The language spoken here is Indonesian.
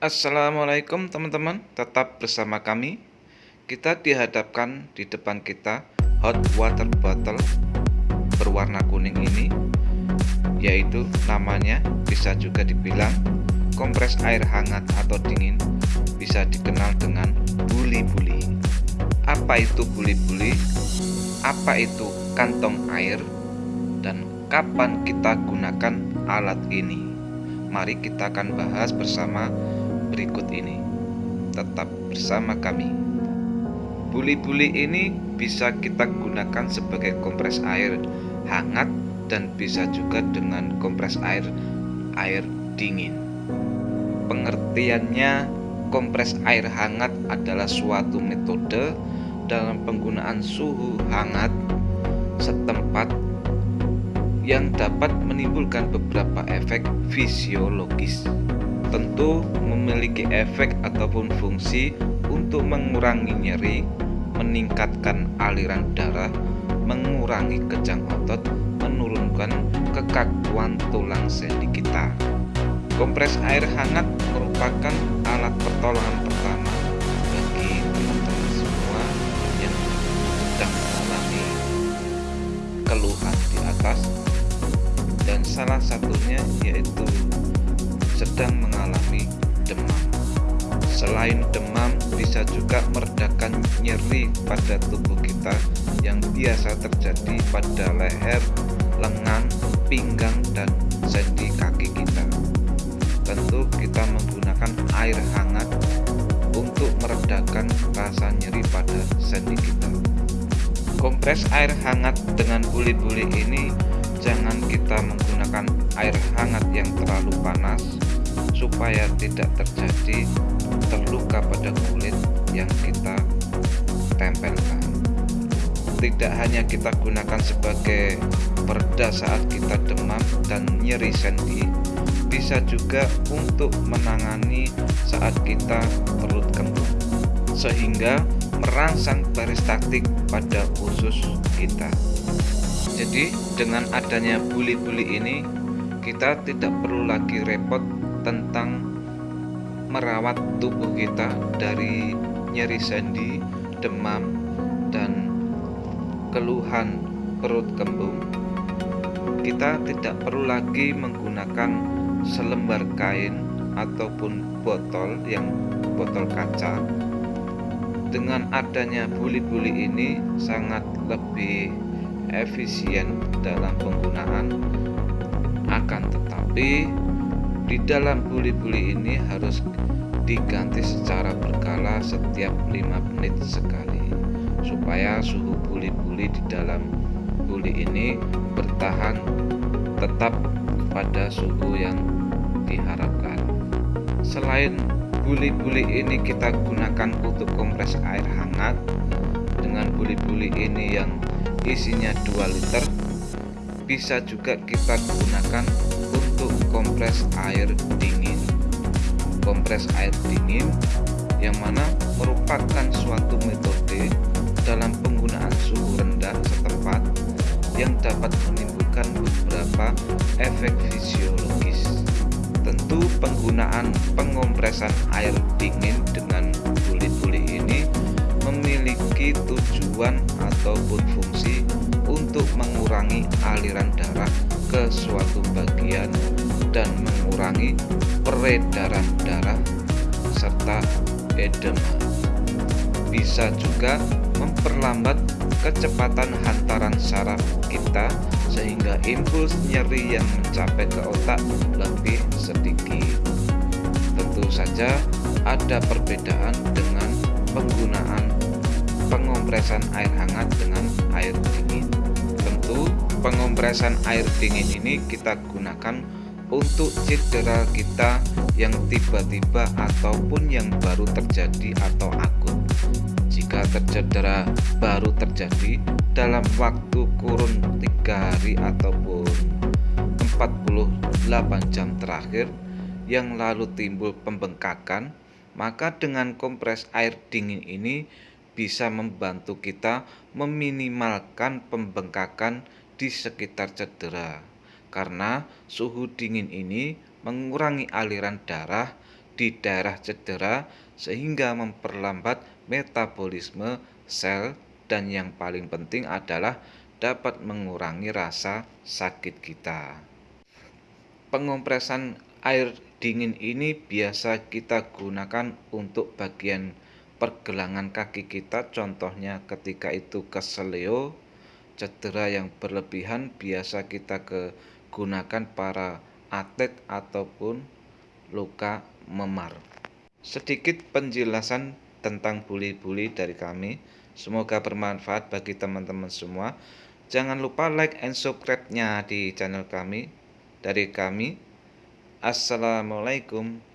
Assalamualaikum teman-teman, tetap bersama kami. Kita dihadapkan di depan kita hot water bottle berwarna kuning ini, yaitu namanya bisa juga dibilang kompres air hangat atau dingin, bisa dikenal dengan buli-buli. Apa itu buli-buli? Apa itu kantong air? Dan kapan kita gunakan alat ini? Mari kita akan bahas bersama berikut ini. Tetap bersama kami. Buli-buli ini bisa kita gunakan sebagai kompres air hangat dan bisa juga dengan kompres air air dingin. Pengertiannya, kompres air hangat adalah suatu metode dalam penggunaan suhu hangat setempat yang dapat menimbulkan beberapa efek fisiologis tentu memiliki efek ataupun fungsi untuk mengurangi nyeri, meningkatkan aliran darah, mengurangi kejang otot, menurunkan kekakuan tulang sendi kita. Kompres air hangat merupakan alat pertolongan pertama bagi teman-teman semua yang sedang mengalami keluhan di atas dan salah satunya yaitu sedang mengalami demam. Selain demam, bisa juga meredakan nyeri pada tubuh kita yang biasa terjadi pada leher, lengan, pinggang, dan sendi kaki kita. Tentu kita menggunakan air hangat untuk meredakan rasa nyeri pada sendi kita. Kompres air hangat dengan buli-buli ini jangan kita menggunakan air hangat yang terlalu panas supaya tidak terjadi terluka pada kulit yang kita tempelkan. Tidak hanya kita gunakan sebagai pereda saat kita demam dan nyeri sendi bisa juga untuk menangani saat kita perut kembung sehingga merangsang peristaltik pada usus kita jadi dengan adanya buli-buli ini kita tidak perlu lagi repot tentang merawat tubuh kita dari nyeri sendi, demam, dan keluhan perut kembung. Kita tidak perlu lagi menggunakan selembar kain ataupun botol yang botol kaca. Dengan adanya buli-buli ini sangat lebih efisien dalam penggunaan. Akan tetapi di dalam buli-buli ini harus diganti secara berkala setiap 5 menit sekali supaya suhu buli-buli di dalam buli ini bertahan tetap pada suhu yang diharapkan. Selain buli-buli ini kita gunakan untuk kompres air hangat. Dengan buli-buli ini yang isinya 2 liter. Bisa juga kita gunakan untuk kompres air dingin. Kompres air dingin yang mana merupakan suatu metode dalam penggunaan suhu rendah setempat yang dapat menimbulkan beberapa efek fisiologis. Tentu penggunaan pengompresan air dingin dengan buli-buli ini memiliki tujuan ataupun fungsi mengurangi aliran darah ke suatu bagian dan mengurangi peredaran darah serta edema. Bisa juga memperlambat kecepatan hantaran saraf kita sehingga impuls nyeri yang mencapai ke otak lebih sedikit. Tentu saja ada perbedaan dengan penggunaan pengompresan air hangat dengan air dingin. Pengompresan air dingin ini kita gunakan untuk cedera kita yang tiba-tiba ataupun yang baru terjadi atau akut. Jika tercedera baru terjadi dalam waktu kurun tiga hari ataupun 48 jam terakhir yang lalu timbul pembengkakan maka dengan kompres air dingin ini bisa membantu kita meminimalkan pembengkakan di sekitar cedera karena suhu dingin ini mengurangi aliran darah di daerah cedera sehingga memperlambat metabolisme sel dan yang paling penting adalah dapat mengurangi rasa sakit kita. Pengompresan air dingin ini biasa kita gunakan untuk bagian pergelangan kaki kita contohnya ketika itu keseleo cedera yang berlebihan biasa kita kegunakan para atlet ataupun luka memar. Sedikit penjelasan tentang buli-buli dari kami. Semoga bermanfaat bagi teman-teman semua. Jangan lupa like and subscribe nya di channel kami dari kami. Assalamualaikum